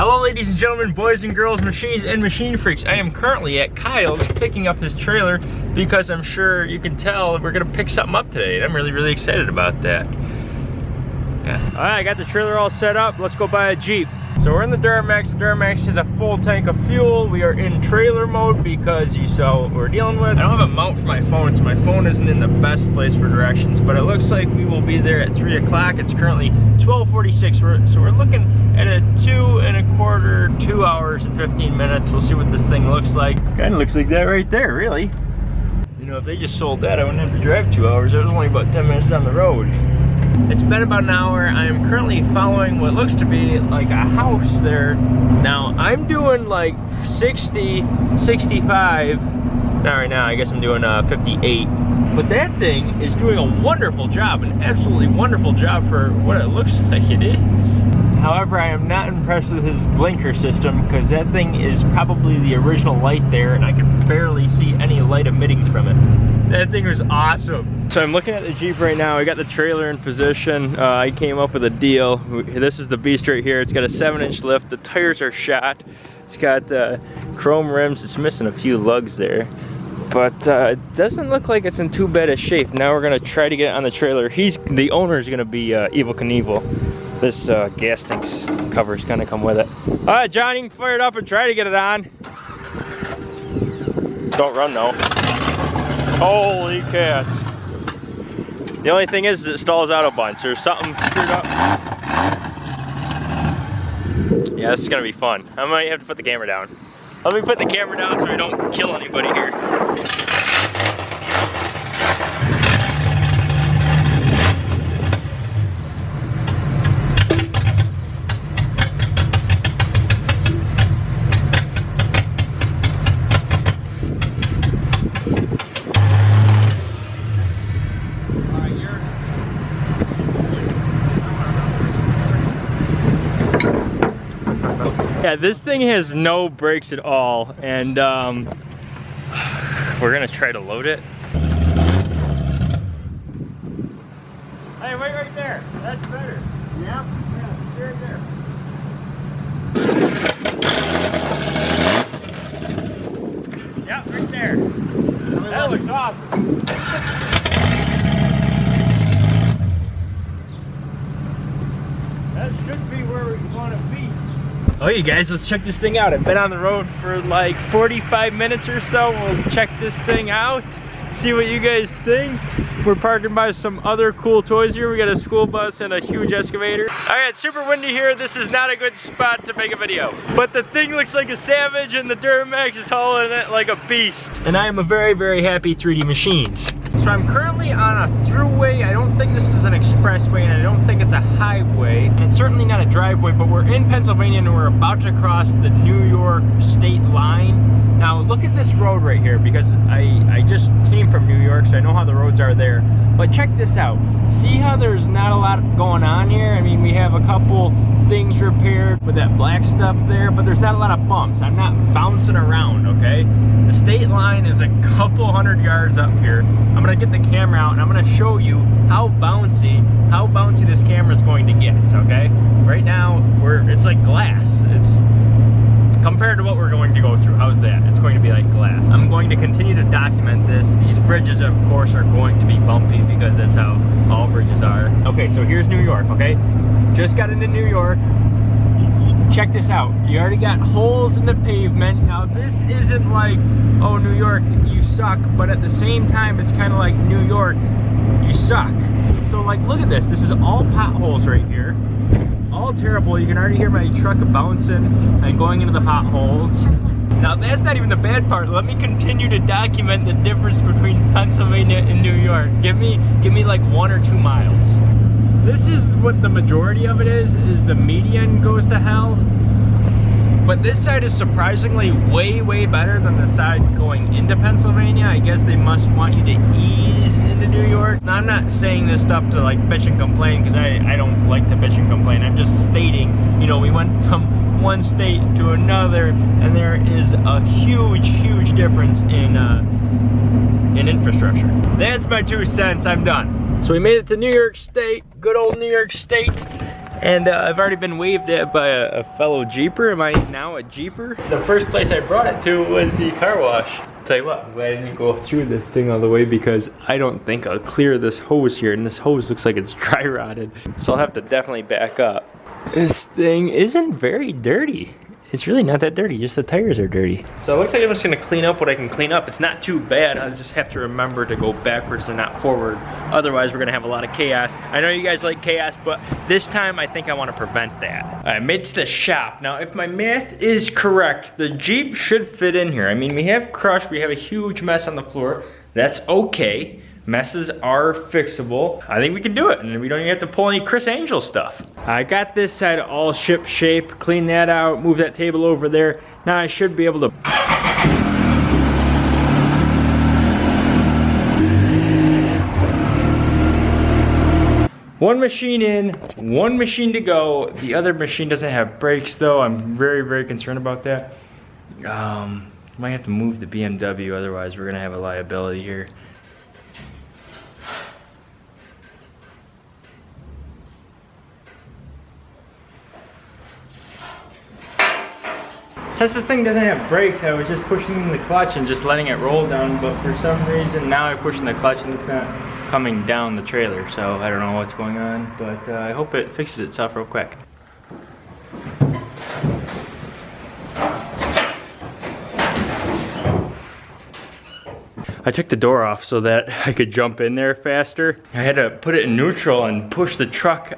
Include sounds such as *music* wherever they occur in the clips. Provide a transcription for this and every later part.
Hello ladies and gentlemen, boys and girls, machines and machine freaks. I am currently at Kyle's picking up his trailer because I'm sure you can tell we're gonna pick something up today and I'm really, really excited about that. Yeah. All right, I got the trailer all set up. Let's go buy a Jeep. So we're in the Duramax. The Duramax has a full tank of fuel. We are in trailer mode because you saw what we're dealing with. I don't have a mount for my phone, so my phone isn't in the best place for directions, but it looks like we will be there at three o'clock. It's currently 1246, so we're looking at a two and a quarter, two hours and 15 minutes. We'll see what this thing looks like. Kind of looks like that right there, really. You know, if they just sold that, I wouldn't have to drive two hours. It was only about 10 minutes down the road. It's been about an hour. I am currently following what looks to be like a house there. Now, I'm doing like 60, 65. Not right now, I guess I'm doing uh, 58. But that thing is doing a wonderful job, an absolutely wonderful job for what it looks *laughs* like it is. However, I am not impressed with his blinker system because that thing is probably the original light there and I can barely see any light emitting from it. That thing was awesome. So I'm looking at the Jeep right now. I got the trailer in position. Uh, I came up with a deal. This is the beast right here. It's got a seven inch lift. The tires are shot. It's got uh, chrome rims. It's missing a few lugs there but uh, it doesn't look like it's in too bad a shape. Now we're gonna try to get it on the trailer. He's the owner is gonna be uh, Evel Knievel this uh, gas tanks cover is gonna come with it. All right, John, you can fire it up and try to get it on. Don't run though. Holy cat. The only thing is it stalls out a bunch. There's something screwed up. Yeah, this is gonna be fun. I might have to put the camera down. Let me put the camera down so we don't kill anybody here. Yeah, this thing has no brakes at all, and um, we're gonna try to load it. Hey, wait right there. That's better. Yeah? Yeah, right there. Yeah, right there. That looks awesome. *laughs* That should be where we want to be. Oh, you guys, let's check this thing out. I've been on the road for like 45 minutes or so. We'll check this thing out, see what you guys think. We're parking by some other cool toys here. We got a school bus and a huge excavator. All right, super windy here. This is not a good spot to make a video. But the thing looks like a savage and the Duramax is hauling it like a beast. And I am a very, very happy 3D Machines. So I'm currently on a throughway. I don't think this is an expressway and I don't think it's a highway. And it's certainly not a driveway, but we're in Pennsylvania and we're about to cross the New York state line. Now look at this road right here because I, I just came from New York so I know how the roads are there. But check this out. See how there's not a lot going on here? I mean, we have a couple things repaired with that black stuff there, but there's not a lot of bumps. I'm not bouncing around, okay? The state line is a couple hundred yards up here. I'm gonna get the camera out and I'm gonna show you how bouncy, how bouncy this camera is going to get, okay? Right now, we're it's like glass. It's compared to what we're going to go through. How's that? It's going to be like glass. I'm going to continue to document this. These bridges, of course, are going to be bumpy because that's how all bridges are. Okay, so here's New York, okay? Just got into New York check this out. You already got holes in the pavement. Now this isn't like, oh, New York, you suck. But at the same time, it's kind of like New York, you suck. So like, look at this. This is all potholes right here. All terrible. You can already hear my truck bouncing and going into the potholes. Now that's not even the bad part. Let me continue to document the difference between Pennsylvania and New York. Give me, give me like one or two miles. This is what the majority of it is, is the median goes to hell. But this side is surprisingly way, way better than the side going into Pennsylvania. I guess they must want you to ease into New York. Now, I'm not saying this stuff to like bitch and complain because I, I don't like to bitch and complain. I'm just stating, you know, we went *laughs* from one state to another and there is a huge, huge difference in, uh, in infrastructure. That's my two cents, I'm done. So we made it to New York State, good old New York State. And uh, I've already been waved at by a, a, fellow Jeeper. Am I now a Jeeper? The first place I brought it to was the car wash. Tell you what, I'm glad I didn't go through this thing all the way because I don't think I'll clear this hose here. And this hose looks like it's *laughs* dry rotted. So I'll have to definitely back up. This thing isn't very dirty it's really not that dirty, just the tires are dirty. So it looks like I'm just gonna clean up what I can clean up. It's not too bad, I just have to remember to go backwards and not forward. Otherwise, we're gonna have a lot of chaos. I know you guys like chaos, but this time I think I wanna prevent that. I made to the shop. Now, if my math is correct, the Jeep should fit in here. I mean, we have crushed, we have a huge mess on the floor. That's okay. Messes are fixable. I think we can do it and we don't even have to pull any Criss Angel stuff. I got this side all ship shape, clean that out, move that table over there. Now I should be able to One machine in, one machine to go. The other machine doesn't have brakes though. I'm very, very concerned about that. Um, might have to move the BMW, otherwise we're gonna have a liability here. Since this thing doesn't have brakes, I was just pushing the clutch and just letting it roll down, but for some reason now I'm pushing the clutch and it's not coming down the trailer, so I don't know what's going on, but uh, I hope it fixes itself real quick. I took the door off so that *laughs* I could jump in there faster. I had to put it in neutral and push the truck,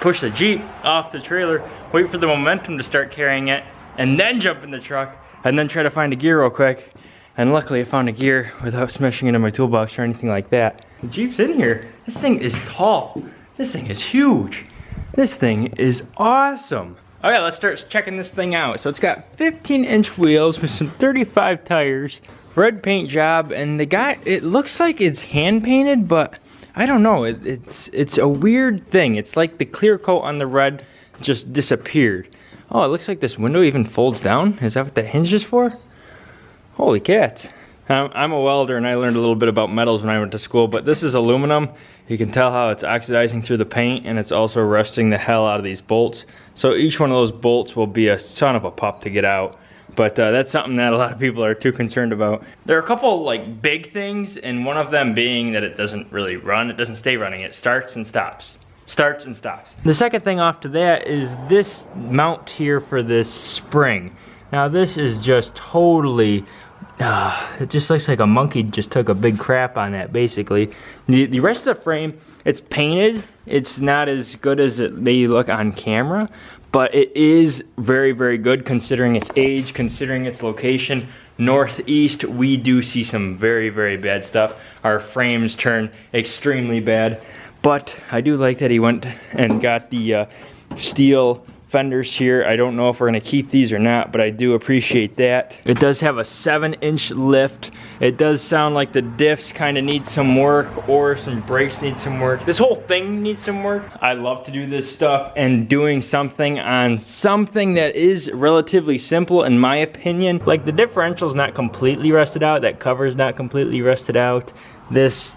push the Jeep off the trailer, wait for the momentum to start carrying it, and then jump in the truck and then try to find a gear real quick. And luckily I found a gear without smashing into my toolbox or anything like that. The Jeep's in here. This thing is tall. This thing is huge. This thing is awesome. Okay, let's start checking this thing out. So it's got 15 inch wheels with some 35 tires, red paint job, and the guy, it looks like it's hand painted, but I don't know. It, it's, it's a weird thing. It's like the clear coat on the red just disappeared. Oh, it looks like this window even folds down. Is that what the hinge is for? Holy cats. I'm a welder and I learned a little bit about metals when I went to school, but this is aluminum. You can tell how it's oxidizing through the paint and it's also rusting the hell out of these bolts. So each one of those bolts will be a son of a pup to get out. But uh, that's something that a lot of people are too concerned about. There are a couple like big things and one of them being that it doesn't really run. It doesn't stay running. It starts and stops starts and stops. The second thing off to that is this mount here for this spring. Now this is just totally, uh, it just looks like a monkey just took a big crap on that basically. The, the rest of the frame, it's painted. It's not as good as it may look on camera, but it is very, very good considering its age, considering its location. Northeast, we do see some very, very bad stuff. Our frames turn extremely bad. But I do like that he went and got the uh, steel fenders here. I don't know if we're gonna keep these or not, but I do appreciate that. It does have a seven inch lift. It does sound like the diffs kind of need some work or some brakes need some work. This whole thing needs some work. I love to do this stuff and doing something on something that is relatively simple in my opinion. Like the differential's not completely rusted out, that cover's not completely rusted out. This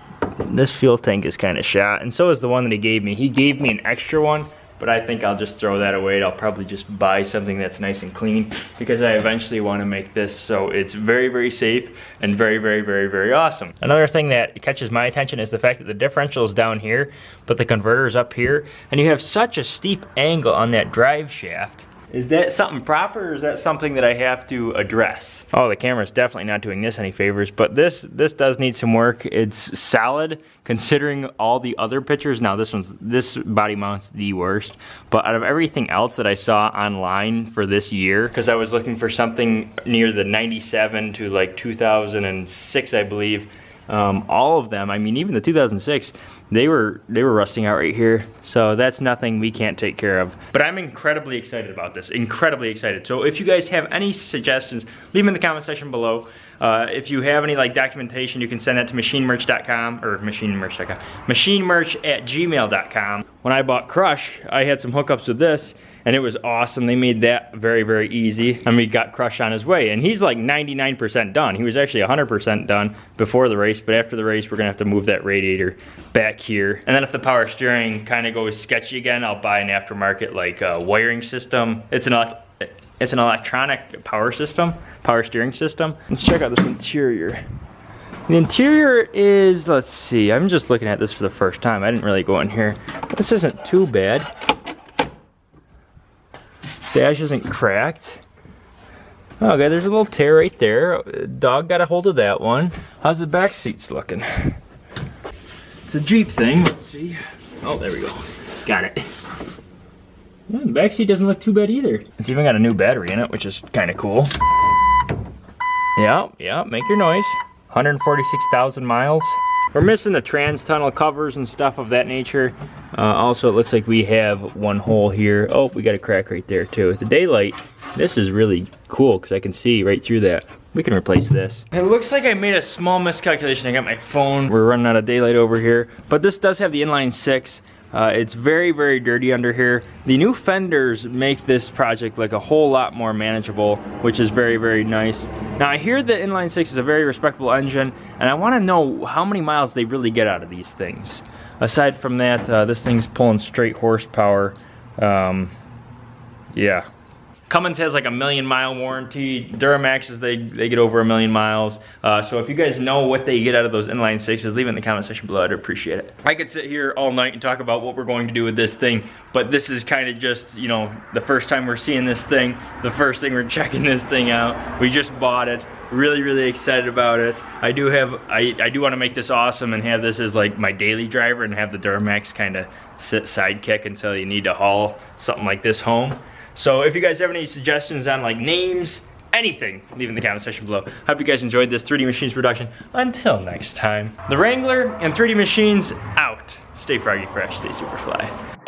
this fuel tank is kind of shot, and so is the one that he gave me. He gave me an extra one, but I think I'll just throw that away. I'll probably just buy something that's nice and clean because I eventually want to make this so it's very, very safe and very, very, very, very awesome. Another thing that catches my attention is the fact that the differential is down here, but the converter is up here, and you have such a steep angle on that drive shaft is that something proper or is that something that I have to address? Oh, the camera's definitely not doing this any favors, but this this does need some work. It's solid considering all the other pictures. Now this one's this body mount's the worst, but out of everything else that I saw online for this year, because I was looking for something near the 97 to like 2006, I believe, um, all of them, I mean, even the 2006, they were they were rusting out right here. So that's nothing we can't take care of. But I'm incredibly excited about this, incredibly excited. So if you guys have any suggestions, leave them in the comment section below. Uh, if you have any like documentation, you can send that to machinemerch.com or machinemerch.com, machinemerch at gmail.com. When I bought Crush, I had some hookups with this and it was awesome. They made that very, very easy. And we got Crush on his way. And he's like 99% done. He was actually 100% done before the race, but after the race, we're gonna have to move that radiator back here. And then if the power steering kind of goes sketchy again, I'll buy an aftermarket like uh, wiring system. It's an it's an electronic power system, power steering system. Let's check out this interior. The interior is, let's see, I'm just looking at this for the first time. I didn't really go in here. This isn't too bad. Dash isn't cracked. Okay, there's a little tear right there. Dog got a hold of that one. How's the back seats looking? It's a Jeep thing. Let's see. Oh, there we go. Got it. Yeah, the back seat doesn't look too bad either. It's even got a new battery in it, which is kind of cool. Yeah, yeah, make your noise. 146,000 miles. We're missing the trans tunnel covers and stuff of that nature. Uh, also, it looks like we have one hole here. Oh, we got a crack right there too. With the daylight, this is really cool because I can see right through that. We can replace this. It looks like I made a small miscalculation. I got my phone. We're running out of daylight over here. But this does have the inline six. Uh, it's very, very dirty under here. The new fenders make this project like a whole lot more manageable, which is very, very nice. Now I hear the inline six is a very respectable engine, and I wanna know how many miles they really get out of these things. Aside from that, uh, this thing's pulling straight horsepower. Um, yeah, Cummins has like a million mile warranty. Duramaxes, they, they get over a million miles. Uh, so if you guys know what they get out of those inline sixes, leave it in the comment section below. I'd appreciate it. I could sit here all night and talk about what we're going to do with this thing, but this is kind of just, you know, the first time we're seeing this thing, the first thing we're *laughs* checking this thing out. We just bought it really really excited about it i do have i i do want to make this awesome and have this as like my daily driver and have the duramax kind of sit sidekick until you need to haul something like this home so if you guys have any suggestions on like names, anything, leave in the comment section below. Hope you guys enjoyed this 3D Machines production. Until next time, the Wrangler and 3D Machines out. Stay froggy fresh, stay super fly.